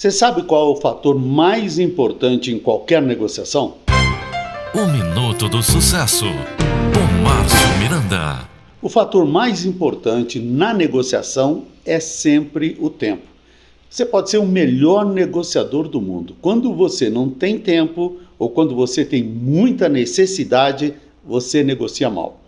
Você sabe qual é o fator mais importante em qualquer negociação? O Minuto do Sucesso, com Márcio Miranda. O fator mais importante na negociação é sempre o tempo. Você pode ser o melhor negociador do mundo. Quando você não tem tempo ou quando você tem muita necessidade, você negocia mal.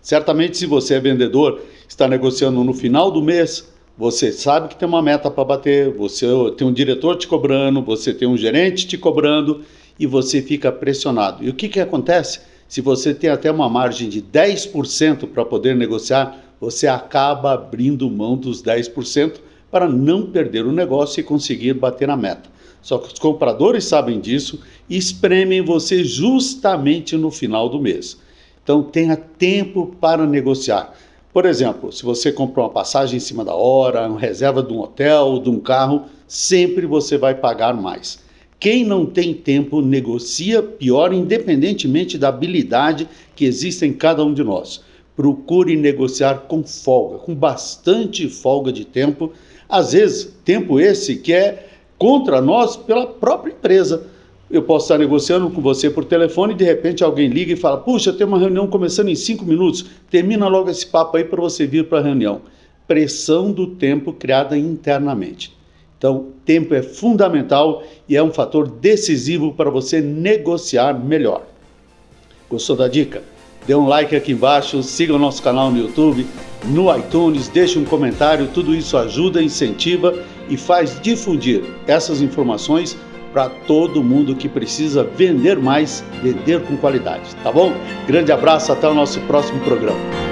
Certamente, se você é vendedor, está negociando no final do mês, você sabe que tem uma meta para bater, você tem um diretor te cobrando, você tem um gerente te cobrando e você fica pressionado. E o que, que acontece? Se você tem até uma margem de 10% para poder negociar, você acaba abrindo mão dos 10% para não perder o negócio e conseguir bater na meta. Só que os compradores sabem disso e espremem você justamente no final do mês. Então tenha tempo para negociar. Por exemplo, se você comprou uma passagem em cima da hora, uma reserva de um hotel, de um carro, sempre você vai pagar mais. Quem não tem tempo negocia pior, independentemente da habilidade que existe em cada um de nós. Procure negociar com folga, com bastante folga de tempo. Às vezes, tempo esse que é contra nós pela própria empresa eu posso estar negociando com você por telefone e de repente alguém liga e fala: Puxa, tem uma reunião começando em cinco minutos, termina logo esse papo aí para você vir para a reunião. Pressão do tempo criada internamente. Então, tempo é fundamental e é um fator decisivo para você negociar melhor. Gostou da dica? Dê um like aqui embaixo, siga o nosso canal no YouTube, no iTunes, deixe um comentário, tudo isso ajuda, incentiva e faz difundir essas informações para todo mundo que precisa vender mais, vender com qualidade, tá bom? Grande abraço, até o nosso próximo programa.